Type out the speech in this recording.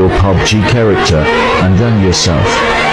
your PUBG character and then yourself.